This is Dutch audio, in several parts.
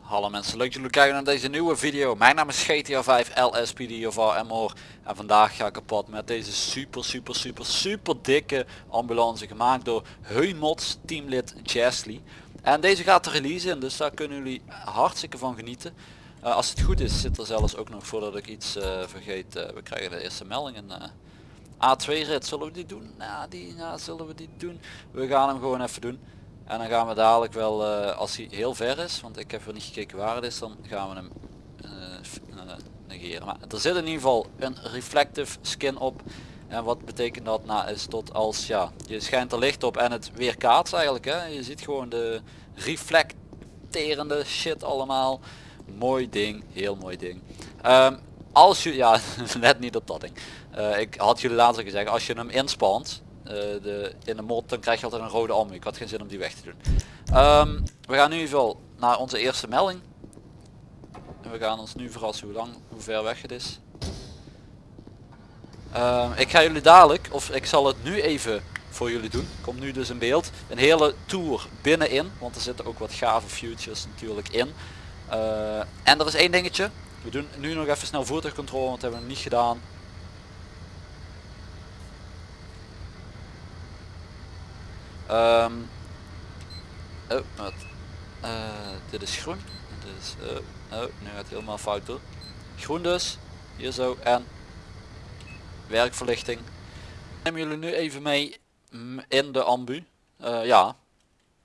Hallo mensen, leuk dat jullie kijken naar deze nieuwe video. Mijn naam is GTA 5 LSPD of RMOR en vandaag ga ik op pad met deze super super super super dikke ambulance gemaakt door Heumots teamlid Chesley. En deze gaat te releasen, dus daar kunnen jullie hartstikke van genieten. Eh, als het goed is zit er zelfs ook nog voordat ik iets eh, vergeet, eh, we krijgen de eerste meldingen. A2 rit, zullen we die doen? Nou, die ja, zullen we die doen. We gaan hem gewoon even doen. En dan gaan we dadelijk wel, eh, als hij heel ver is, want ik heb er niet gekeken waar het is, dan gaan we hem eh, eh, negeren. Maar er zit in ieder geval een reflective skin op. En wat betekent dat? Nou is tot als ja, je schijnt er licht op en het weerkaatst eigenlijk. Hè? Je ziet gewoon de reflecterende shit allemaal. Mooi ding, heel mooi ding. Ehm, als je, ja, let niet op dat ding. Eh, ik had jullie al gezegd, als je hem inspant, eh, de, in de mod, dan krijg je altijd een rode ambu. Ik had geen zin om die weg te doen. Ehm, we gaan nu ieder geval naar onze eerste melding. En we gaan ons nu verrassen hoe lang, hoe ver weg het is. Ehm, ik ga jullie dadelijk, of ik zal het nu even voor jullie doen. Komt nu dus in beeld. Een hele tour binnenin, want er zitten ook wat gave futures natuurlijk in. Eh, en er is één dingetje. We doen nu nog even snel voertuigcontrole, want dat hebben we niet gedaan. Ehm oh, wat? Eh, dit is groen. Dit is, oh, oh, nu gaat het helemaal fout door. Groen dus. Hier zo. En werkverlichting. Nemen jullie nu even mee in de ambu. Eh, ja.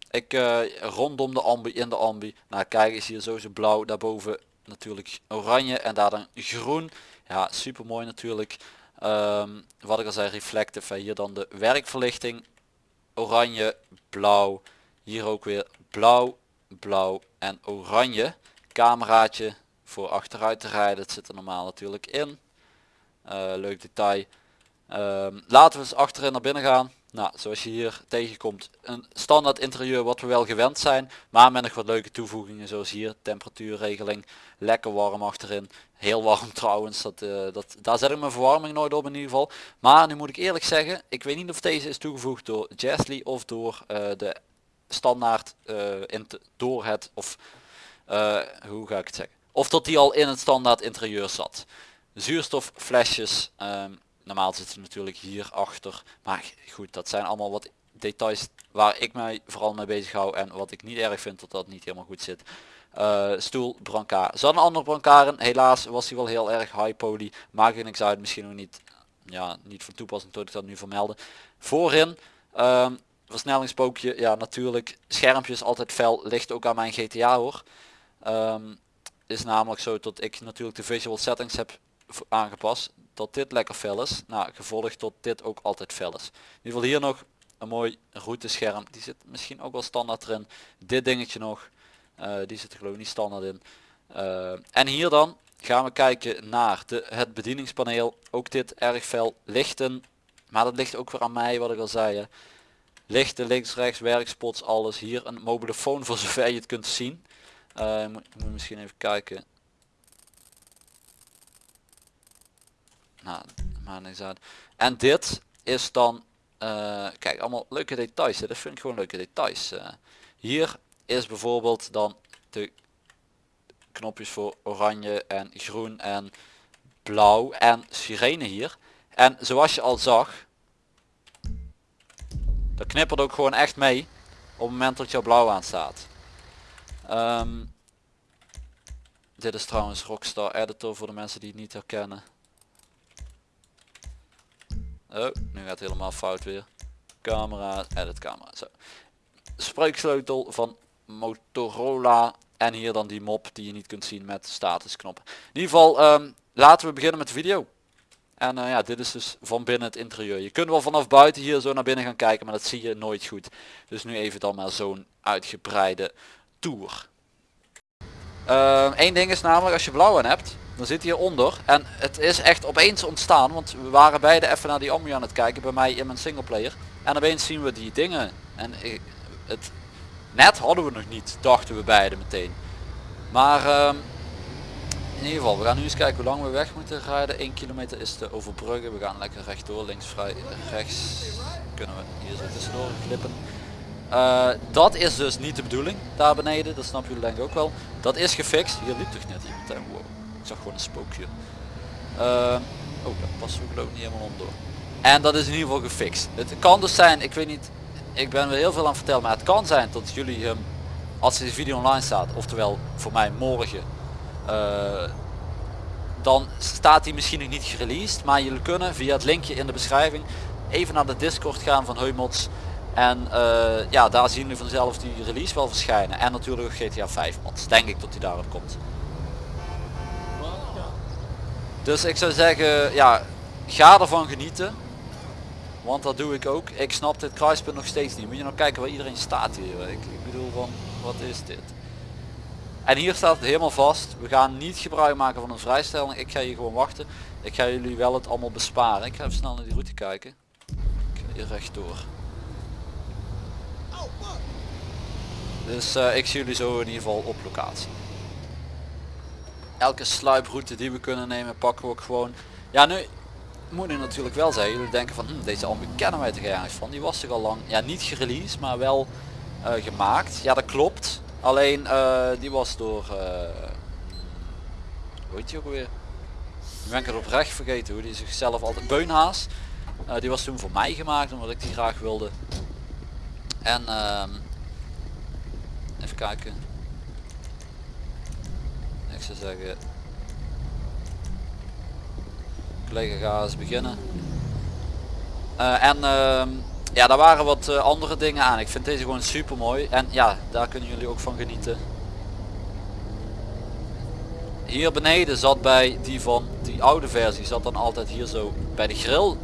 Ik eh, rondom de ambu, in de ambu. Nou kijk eens hier zo zo blauw. Daarboven natuurlijk oranje en daar dan groen. Ja super mooi natuurlijk. Ehm, wat ik al zei reflective. Hier dan de werkverlichting oranje, blauw. Hier ook weer blauw, blauw en oranje. Cameraatje voor achteruit te rijden. Dat zit er normaal natuurlijk in. Eh, leuk detail. Ehm, laten we eens achterin naar binnen gaan. Nou, zoals je hier tegenkomt, een standaard interieur wat we wel gewend zijn, maar met nog wat leuke toevoegingen zoals hier temperatuurregeling, lekker warm achterin, heel warm trouwens, dat, eh, dat, daar zet ik mijn verwarming nooit op in ieder geval. Maar nu moet ik eerlijk zeggen, ik weet niet of deze is toegevoegd door Jasley of door eh, de standaard eh, in door het of hoe ga ik het zeggen, of dat die al in het standaard interieur zat. Zuurstofflesjes, ehm, normaal zit ze natuurlijk hier achter, maar goed, dat zijn allemaal wat details waar ik mij vooral mee bezig hou en wat ik niet erg vind dat dat niet helemaal goed zit. Eh, stoel, brancard. Zat een andere brancard in, helaas was hij wel heel erg high poly, maakt er niks uit, misschien nog niet, ja, niet van toepassing tot ik dat nu vermelden. Voorin, ehm, versnellingspookje, ja natuurlijk, schermpjes altijd fel, ligt ook aan mijn GTA hoor. Ehm, is namelijk zo dat ik natuurlijk de visual settings heb aangepast dat dit lekker fel is. Nou, gevolgd tot dit ook altijd fel is. In ieder geval hier nog een mooi routescherm. Die zit misschien ook wel standaard erin. Dit dingetje nog. eh, die zit er geloof ik niet standaard in. Eh, en hier dan gaan we kijken naar de, het bedieningspaneel. Ook dit erg fel. Lichten. Maar dat ligt ook weer aan mij wat ik al zei. Lichten links, rechts, werkspots, alles. Hier een mobielefoon voor zover je het kunt zien. Moet, moet misschien even kijken. Nou, uit. En dit is dan, eh, kijk, allemaal leuke details. Hè. Dat vind ik gewoon leuke details. eh. hier is bijvoorbeeld dan de knopjes voor oranje en groen en blauw en sirene hier. En zoals je al zag, dat knippert ook gewoon echt mee op het moment dat jouw blauw aanstaat. Ehm, dit is trouwens Rockstar Editor voor de mensen die het niet herkennen. Oh, nu gaat helemaal fout weer. Camera, edit camera. Zo. Spreeksleutel van Motorola. En hier dan die mop die je niet kunt zien met statusknoppen. In ieder geval, ehm, laten we beginnen met de video. En eh, ja, dit is dus van binnen het interieur. Je kunt wel vanaf buiten hier zo naar binnen gaan kijken, maar dat zie je nooit goed. Dus nu even dan maar zo'n uitgebreide tour. Eén ding is namelijk, als je blauw hebt, dan zit hij hieronder. En het is echt opeens ontstaan, want we waren beide even naar die ambu aan het kijken bij mij in mijn singleplayer. En opeens zien we die dingen. En het, net hadden we nog niet, dachten we beide meteen. Maar ehm, in ieder geval, we gaan nu eens kijken hoe lang we weg moeten rijden. 1 kilometer is te overbruggen. We gaan lekker rechtdoor, links vrij, rechts. Kunnen we hier zo tussendoor glippen. Eh, dat is dus niet de bedoeling, daar beneden. Dat snap jullie denk ik ook wel. Dat is gefixt. Hier liep toch net iemand. Wow. Ik zag gewoon een spookje. Eh, oh, dat past ook geloof ik niet helemaal om door. En dat is in ieder geval gefixt. Het kan dus zijn, ik weet niet, ik ben weer heel veel aan het vertellen, maar het kan zijn dat jullie hem, als deze video online staat, oftewel voor mij morgen, eh, dan staat hij misschien nog niet gereleased, maar jullie kunnen via het linkje in de beschrijving even naar de Discord gaan van Heumots en eh, ja, daar zien jullie vanzelf die release wel verschijnen. En natuurlijk GTA 5 mods, denk ik dat hij daarop komt. Dus ik zou zeggen, ja, ga ervan genieten. Want dat doe ik ook. Ik snap dit kruispunt nog steeds niet. Moet je nou kijken waar iedereen staat hier. Ik, ik bedoel van, wat is dit? En hier staat het helemaal vast. We gaan niet gebruik maken van een vrijstelling. Ik ga hier gewoon wachten. Ik ga jullie wel het allemaal besparen. Ik ga even snel naar die route kijken. Ik ga hier rechtdoor. Dus eh, ik zie jullie zo in ieder geval op locatie. Elke sluiproute die we kunnen nemen pakken we ook gewoon. Ja nu moet ik natuurlijk wel zeggen. Jullie denken van hm, deze ambu kennen wij toch ergens van. Die was toch al lang. Ja niet gereleased maar wel eh, gemaakt. Ja dat klopt. Alleen eh, die was door... Hoe heet die ook weer? Nu ben ik het oprecht vergeten hoe die zichzelf altijd... Beunhaas. Die was toen voor mij gemaakt omdat ik die graag wilde. En ehm, even kijken. Ik zou zeggen... Collega ga eens beginnen. en ehm, ja, daar waren wat uh, andere dingen aan. Ik vind deze gewoon super mooi. En ja, daar kunnen jullie ook van genieten. Hier beneden zat bij die van die oude versie, zat dan altijd hier zo bij de grill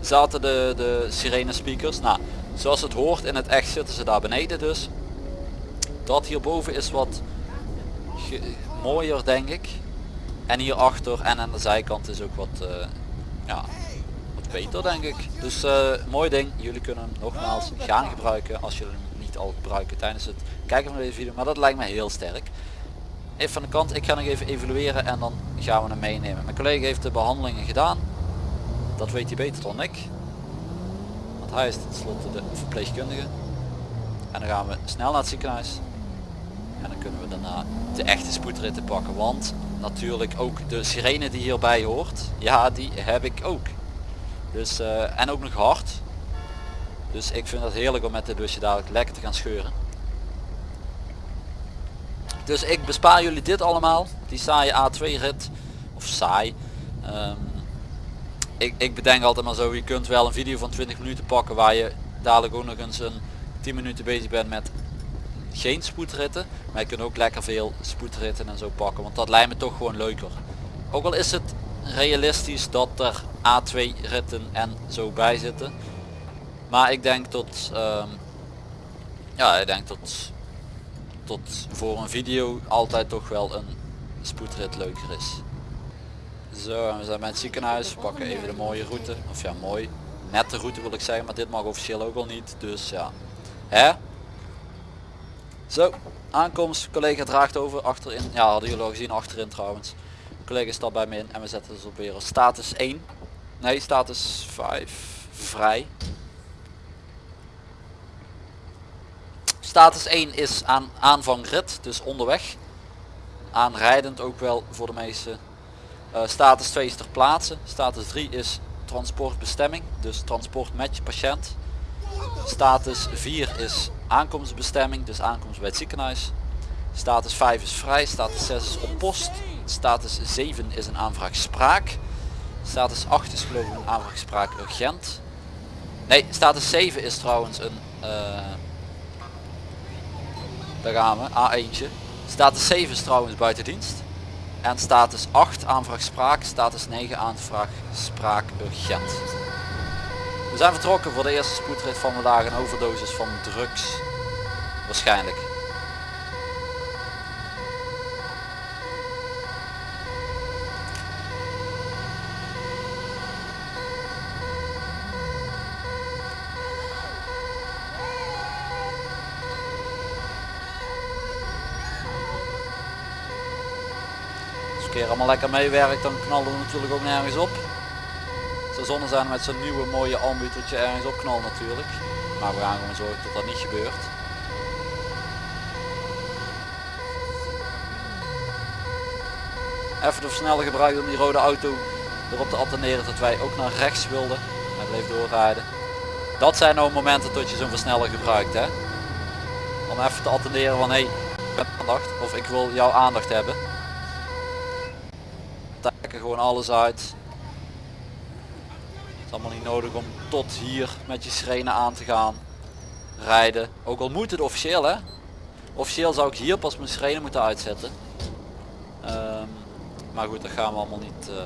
zaten de, de sirene speakers. Nou, zoals het hoort in het echt zitten ze daar beneden dus. Dat hierboven is wat mooier denk ik. En hierachter en aan de zijkant is ook wat uh, ja, beter denk ik. Dus uh, mooi ding. Jullie kunnen hem nogmaals gaan gebruiken als jullie hem niet al gebruiken tijdens het kijken van deze video. Maar dat lijkt me heel sterk. Even van de kant. Ik ga nog even evalueren en dan gaan we hem meenemen. Mijn collega heeft de behandelingen gedaan. Dat weet hij beter dan ik. Want hij is tenslotte de verpleegkundige. En dan gaan we snel naar het ziekenhuis. En dan kunnen we daarna de echte spoedritten pakken. Want natuurlijk ook de sirene die hierbij hoort. Ja, die heb ik ook. Dus, uh, en ook nog hard. Dus ik vind het heerlijk om met dit busje dadelijk lekker te gaan scheuren. Dus ik bespaar jullie dit allemaal. Die saaie A2 rit. Of saai. Um, ik, ik bedenk altijd maar zo. Je kunt wel een video van 20 minuten pakken waar je dadelijk ook nog eens een 10 minuten bezig bent met geen spoedritten. Maar je kunt ook lekker veel spoedritten en zo pakken. Want dat lijkt me toch gewoon leuker. Ook al is het realistisch dat er A2 ritten en zo bij zitten. Maar ik denk tot, um, ja ik denk tot, tot voor een video altijd toch wel een spoedrit leuker is. Zo, we zijn bij het ziekenhuis, we pakken even de mooie route, of ja mooi, nette route wil ik zeggen, maar dit mag officieel ook al niet, dus ja. Hè? Zo, aankomst, collega draagt over, achterin, ja hadden jullie al gezien, achterin trouwens. Collega stapt bij me in en we zetten dus op weer. Status 1 nee status 5 vrij. Status 1 is aan aanvang rit dus onderweg. Aanrijdend ook wel voor de meeste. Uh, status 2 is ter plaatse. Status 3 is transportbestemming dus transport met je patiënt status 4 is aankomstbestemming dus aankomst bij het ziekenhuis status 5 is vrij status 6 is op post Status 7 is een aanvraag spraak. Status 8 is geloof ik een aanvraag spraak urgent. Nee, status 7 is trouwens een... Uh, daar gaan we, A1'tje. Status 7 is trouwens buiten dienst. En status 8 aanvraag spraak, status 9 aanvraag spraak urgent. We zijn vertrokken voor de eerste spoedrit van vandaag, een overdosis van drugs. Waarschijnlijk. keer allemaal lekker meewerkt, dan knallen we natuurlijk ook nergens op. Zonde zijn met zo'n nieuwe mooie ambu dat je ergens op knalt natuurlijk. Maar we gaan gewoon zorgen dat dat niet gebeurt. Even de versneller gebruikt om die rode auto erop te attenderen dat wij ook naar rechts wilden. Hij bleef doorrijden. Dat zijn nou momenten dat je zo'n versneller gebruikt hè. Om even te attenderen van hé, hey, ik heb aandacht of ik wil jouw aandacht hebben. Trekken gewoon alles uit. Allemaal niet nodig om tot hier met je schrenen aan te gaan. Rijden. Ook al moet het officieel hè. Officieel zou ik hier pas mijn schrenen moeten uitzetten. Ehm, maar goed, dat gaan we allemaal niet, uh,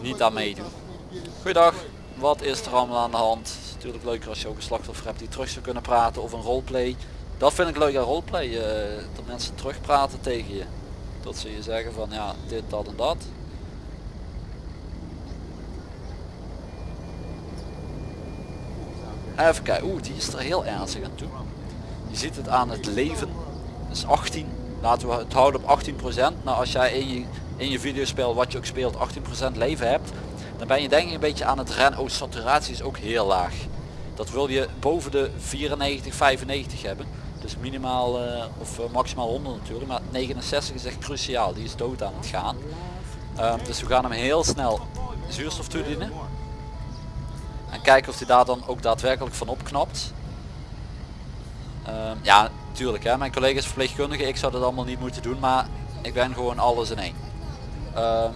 niet aan meedoen. Goeiedag, wat is er allemaal aan de hand? Het is natuurlijk leuker als je ook een slachtoffer hebt die terug zou kunnen praten of een roleplay. Dat vind ik leuk roleplay, uh, dat mensen terug praten tegen je. Dat ze je zeggen van ja, dit, dat en dat. Even kijken, oeh die is er heel ernstig aan toe. Je ziet het aan het leven. Dat is 18. Laten we het houden op 18%. Nou als jij in je, in je videospel wat je ook speelt 18% leven hebt. Dan ben je denk ik een beetje aan het rennen. Oh saturatie is ook heel laag. Dat wil je boven de 94, 95 hebben. Dus minimaal uh, of uh, maximaal 100 natuurlijk. Maar 69 is echt cruciaal. Die is dood aan het gaan. Um, dus we gaan hem heel snel zuurstof toedienen. En kijken of hij daar dan ook daadwerkelijk van opknapt. Um, ja, tuurlijk hè. Mijn collega's verpleegkundige, ik zou dat allemaal niet moeten doen. Maar ik ben gewoon alles in één. Um,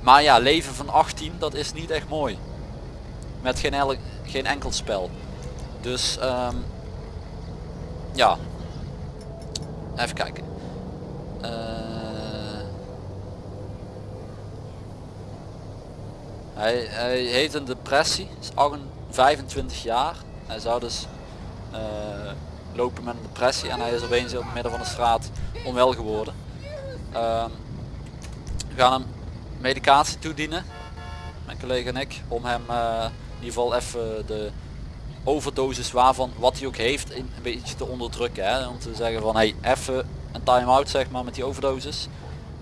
maar ja, leven van 18, dat is niet echt mooi. Met geen, geen enkel spel. Dus um, ja. Even kijken. Hij, hij heeft een depressie, is 25 jaar. Hij zou dus uh, lopen met een depressie en hij is opeens in het midden van de straat onwel geworden. Uh, we gaan hem medicatie toedienen, mijn collega en ik, om hem uh, in ieder geval even de overdosis waarvan wat hij ook heeft een beetje te onderdrukken. Hè? Om te zeggen van hey, even een time-out zeg maar met die overdosis.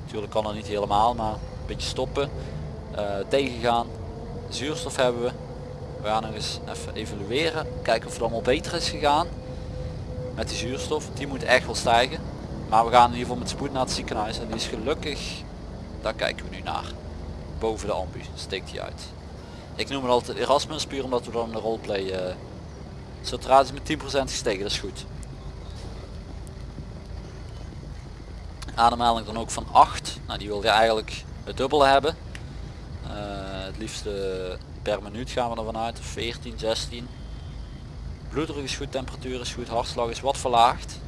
Natuurlijk kan dat niet helemaal, maar een beetje stoppen. Uh, tegengaan. Zuurstof hebben we. We gaan nog eens even evalueren. Kijken of het allemaal beter is gegaan. Met die zuurstof. Die moet echt wel stijgen. Maar we gaan in ieder geval met spoed naar het ziekenhuis. En die is gelukkig, daar kijken we nu naar. Boven de ambu steekt hij uit. Ik noem het altijd Erasmus puur omdat we dan de roleplay uh, saturatie met 10% gestegen, dat is goed. Ademhaling dan ook van 8, nou die wil je eigenlijk het dubbele hebben. Het liefste per minuut gaan we ervan uit, 14, 16. Bloeddruk is goed, temperatuur is goed, hartslag is wat verlaagd.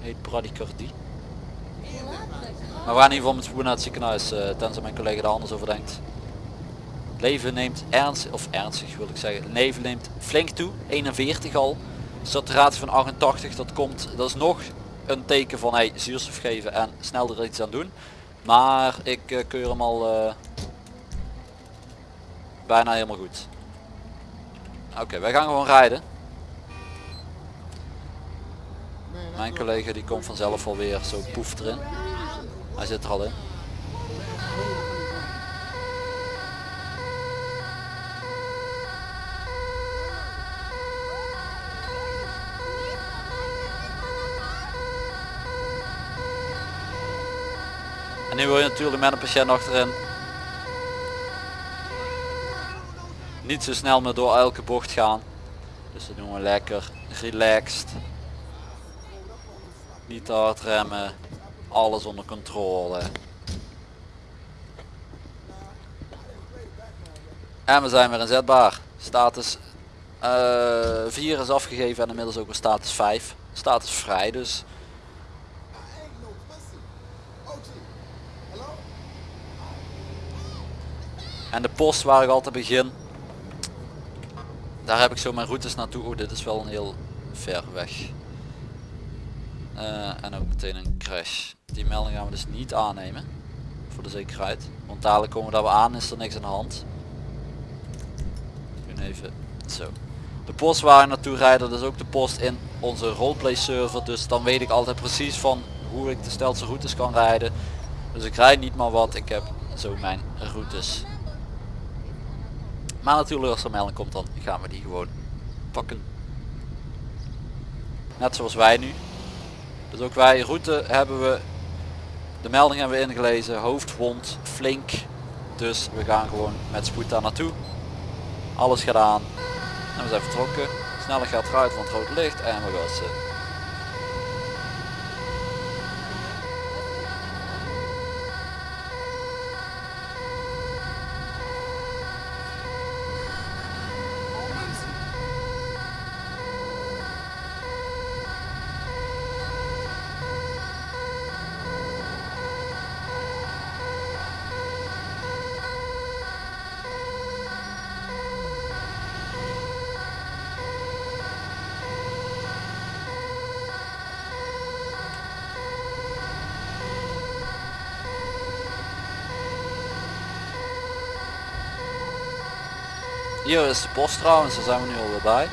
Heet bradicardie. Maar we gaan in ieder geval met spoed naar het ziekenhuis, uh, tenzij mijn collega er anders over denkt. Leven neemt ernstig, of ernstig wil ik zeggen, leven neemt flink toe, 41 al. Saturatie van 88, dat komt, dat is nog een teken van hey, zuurstof geven en snel er iets aan doen. Maar ik uh, keur hem al bijna helemaal goed. Oké, wij gaan gewoon rijden. Mijn collega die komt vanzelf alweer zo poef erin. Hij zit er al in. En nu wil je natuurlijk met een patiënt achterin niet zo snel meer door elke bocht gaan. Dus dat doen we lekker relaxed. Niet te hard remmen. Alles onder controle. En we zijn weer inzetbaar. Status uh, 4 is afgegeven en inmiddels ook weer status 5. Status vrij dus. En de post waar ik altijd begin. Daar heb ik zo mijn routes naartoe. Dit is wel een heel ver weg. Uh, en ook meteen een crash. Die melding gaan we dus niet aannemen. Voor de zekerheid. Want dadelijk komen we daar weer aan is er niks aan de hand. Nu even zo. De post waar ik naartoe rijden, dat is ook de post in onze roleplay server. Dus dan weet ik altijd precies van hoe ik de stelste routes kan rijden. Dus ik rijd niet maar wat, ik heb zo mijn routes. Maar natuurlijk als er melding komt dan gaan we die gewoon pakken. Net zoals wij nu. Dus ook wij route hebben we de melding hebben we ingelezen, hoofdwond, flink. Dus we gaan gewoon met spoed daar naartoe. Alles gedaan. En we zijn vertrokken. Sneller gaat eruit van het rode licht en we gassen. Hier is de post trouwens, daar zijn we nu alweer bij.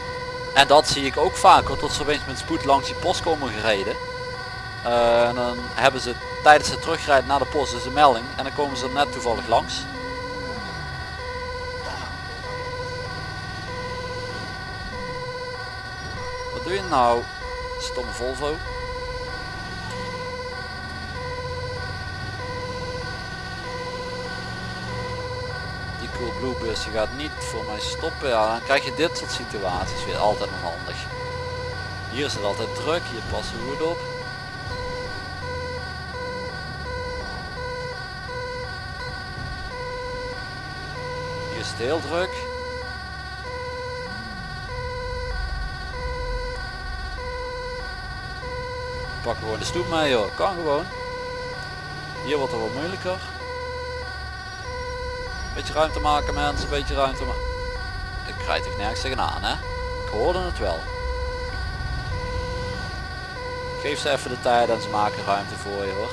En dat zie ik ook vaker, tot ze opeens met spoed langs die post komen gereden. Eh, en dan hebben ze tijdens het terugrijden naar de post dus een melding en dan komen ze er net toevallig langs. Wat doe je nou? Stomme Volvo. Die Coolblue bus die gaat niet voor mij stoppen. Ja, dan krijg je dit soort situaties weer altijd nog handig. Hier is het altijd druk, hier passen we goed op. Hier is het heel druk. Pak gewoon de stoep mee joh, kan gewoon. Hier wordt het wat moeilijker. Beetje ruimte maken mensen, beetje ruimte maken. Ik rijd toch nergens tegenaan hè. Ik hoorde het wel. Geef ze even de tijd en ze maken ruimte voor je hoor.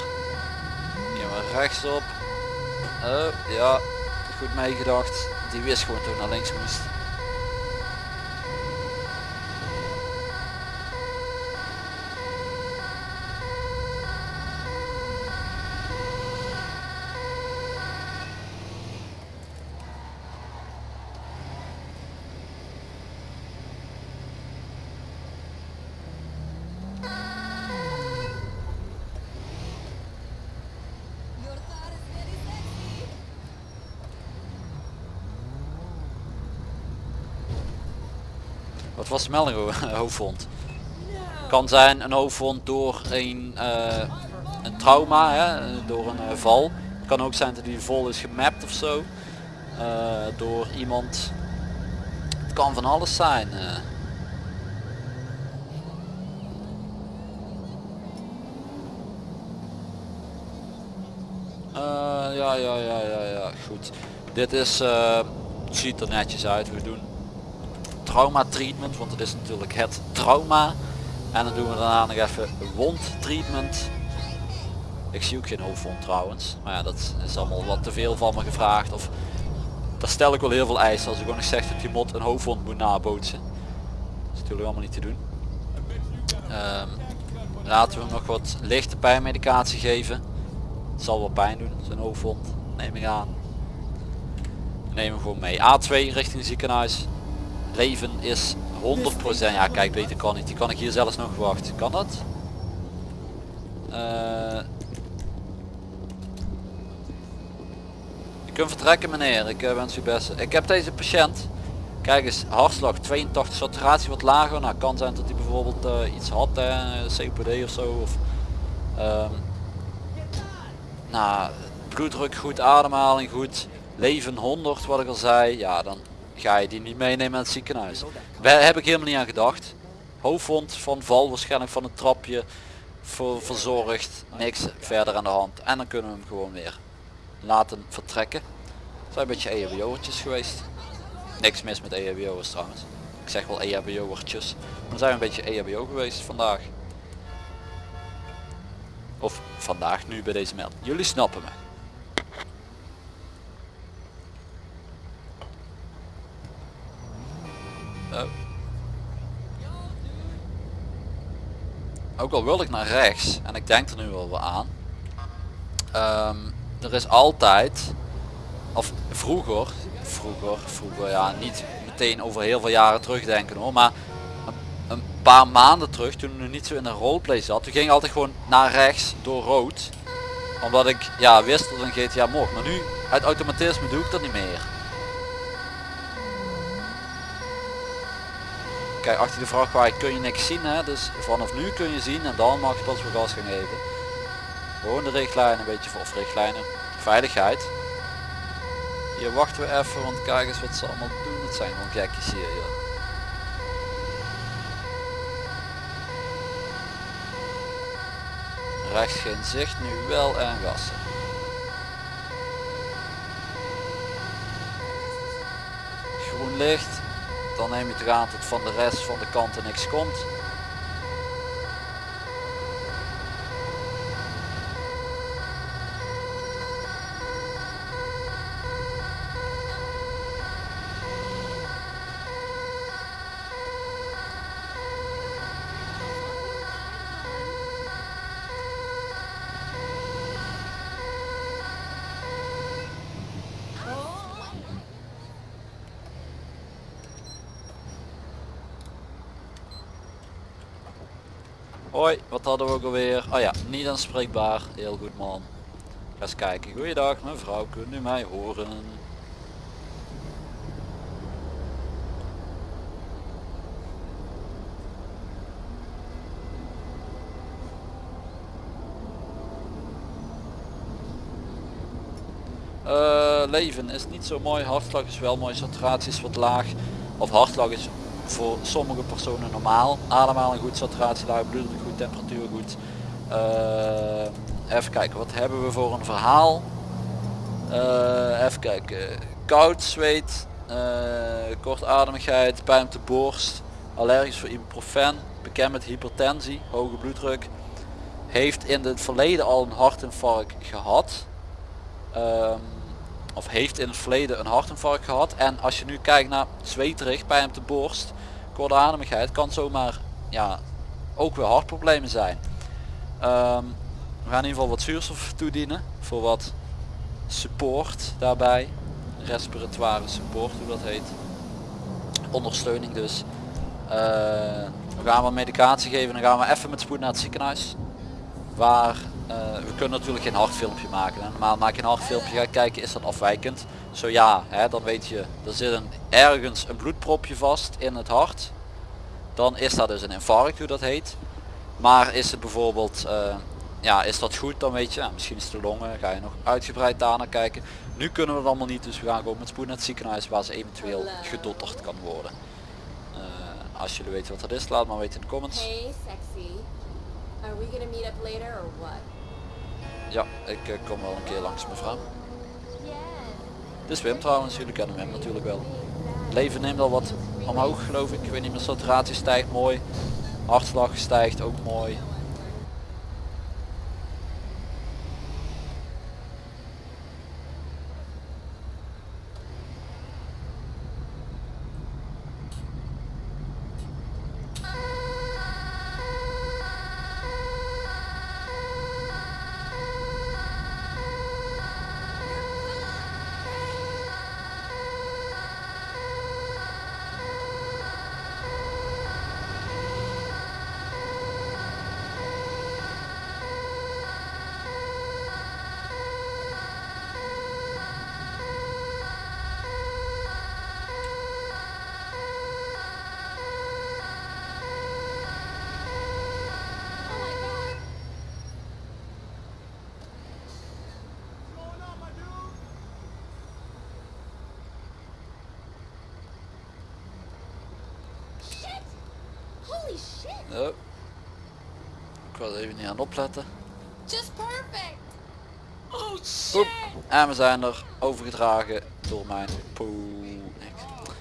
Hier maar rechtsop. Oh ja, goed meegedacht. Die wist gewoon toen naar links moest. Was melding over hoofdwond? Kan zijn een hoofdwond door een, eh, een trauma, hè, door een eh, val. Kan ook zijn dat die vol is gemapt of zo. eh, door iemand. Het kan van alles zijn. eh. Eh, ja, ja, ja, ja, ja, goed. Dit is, eh, ziet er netjes uit. We doen trauma treatment, want het is natuurlijk het trauma. En dan doen we daarna nog even wond treatment. Ik zie ook geen hoofdwond trouwens. Maar ja, dat is allemaal wat te veel van me gevraagd. Of daar stel ik wel heel veel eisen als ik gewoon nog zeg dat die mod een hoofdwond moet nabootsen. Dat is natuurlijk allemaal niet te doen. Ehm, laten we hem nog wat lichte pijnmedicatie geven. Het zal wel pijn doen, zijn hoofdwond, neem ik aan. Neem hem gewoon mee. A2 richting ziekenhuis. Leven is 100%. Ja kijk, beter kan niet. Die kan ik hier zelfs nog wachten. Kan dat? Eh je kunt vertrekken meneer. Ik eh, wens u best. Ik heb deze patiënt. Kijk eens, hartslag 82, saturatie wat lager. Nou, kan zijn dat hij bijvoorbeeld eh, iets had, hè, COPD of zo. Of, ehm, nou, bloeddruk goed, ademhaling goed, leven 100 wat ik al zei. Ja, dan ga je die niet meenemen naar het ziekenhuis. Daar heb ik helemaal niet aan gedacht. Hoofdwond van val, waarschijnlijk van het trapje. Voor, verzorgd, niks verder aan de hand. En dan kunnen we hem gewoon weer laten vertrekken. Het zijn een beetje EHBO'ertjes geweest. Niks mis met EHBO'ers trouwens. Ik zeg wel EHBO'ertjes. Maar zijn we een beetje EHBO geweest vandaag. Of vandaag nu bij deze melding. Jullie snappen me. Oh. Ook al wil ik naar rechts en ik denk er nu wel aan. ehm, er is altijd, of vroeger, vroeger, vroeger ja niet meteen over heel veel jaren terugdenken hoor, maar een, paar maanden terug toen ik niet zo in een roleplay zat, toen ging ik altijd gewoon naar rechts door rood. Omdat ik ja wist dat een GTA mocht, maar nu uit automatisme doe ik dat niet meer. Kijk, achter de vrachtwagen kun je niks zien, hè? dus vanaf nu kun je zien en dan mag je pas weer gas gaan geven. Gewoon de richtlijnen een beetje, of richtlijnen, veiligheid. Hier wachten we even, want kijk eens wat ze allemaal doen. Het zijn gewoon gekjes hier, joh. Rechts geen zicht, nu wel en gassen. Groen licht, dan neem je het aan tot van de rest van de kanten niks komt. Hoi, wat hadden we ook alweer? Oh ja, niet aanspreekbaar. Heel goed man. Ga eens kijken. Goeiedag mevrouw, kunt u mij horen? Eh, leven is niet zo mooi, hartslag is wel mooi, saturatie is wat laag. Of hartslag is voor sommige personen normaal. Ademhaling goed, saturatie laag, bloeddruk goed, temperatuur goed. Eh, even kijken, wat hebben we voor een verhaal? Eh, even kijken, koud, zweet, eh, kortademigheid, pijn op de borst, allergisch voor ibuprofen, bekend met hypertensie, hoge bloeddruk. Heeft in het verleden al een hartinfarct gehad. Ehm, of heeft in het verleden een hartinfarct gehad. En als je nu kijkt naar zweterig, pijn op de borst, kortademigheid, kan zomaar ja, ook weer hartproblemen zijn. Ehm, we gaan in ieder geval wat zuurstof toedienen voor wat support daarbij. Respiratoire support hoe dat heet. Ondersteuning dus. Eh, we gaan wat medicatie geven dan gaan we even met spoed naar het ziekenhuis. Waar we kunnen natuurlijk geen hartfilmpje maken. Hè. Normaal maak je een hartfilmpje, ga kijken is dat afwijkend. Zo ja, hè, dan weet je, er zit een, ergens een bloedpropje vast in het hart. Dan is dat dus een infarct hoe dat heet. Maar is het bijvoorbeeld, eh, ja is dat goed dan weet je, nou, misschien is het de longen, ga je nog uitgebreid daar naar kijken. Nu kunnen we het allemaal niet, dus we gaan gewoon met spoed naar het ziekenhuis waar ze eventueel gedotterd kan worden. Eh, als jullie weten wat dat is, laat maar weten in de comments. Hey, sexy. Are we gonna meet up later or what? Ja, ik eh, kom wel een keer langs mevrouw. Dit is Wim trouwens, jullie kennen hem natuurlijk wel. Leven neemt al wat omhoog geloof ik. Ik weet niet meer, saturatie stijgt mooi. Hartslag stijgt ook mooi. Oh my god. Shit! Holy shit! Oh. Ik was even niet aan opletten. Just perfect! Oh shit! En we zijn er overgedragen door mijn poe.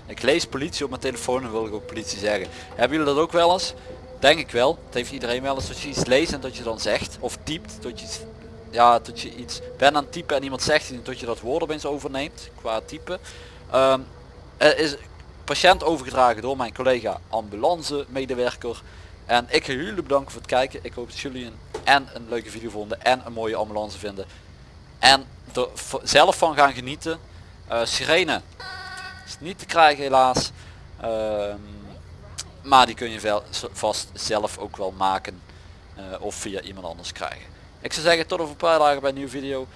Ik, lees politie op mijn telefoon en wil ik ook politie zeggen. Hebben jullie dat ook wel eens? Denk ik wel. Het heeft iedereen wel eens dat je iets leest en dat je dan zegt. Of typt. Dat je iets, ja, dat je iets bent aan het typen en iemand zegt iets en dat je dat woord opeens overneemt. Qua typen. Er is patiënt overgedragen door mijn collega ambulance medewerker. En ik ga jullie bedanken voor het kijken. Ik hoop dat jullie een, en een leuke video vonden en een mooie ambulance vinden. En er zelf van gaan genieten. Eh, sirene is niet te krijgen helaas. Ehm, maar die kun je vast zelf ook wel maken. eh, of via iemand anders krijgen. Ik zou zeggen tot over een paar dagen bij een nieuwe video.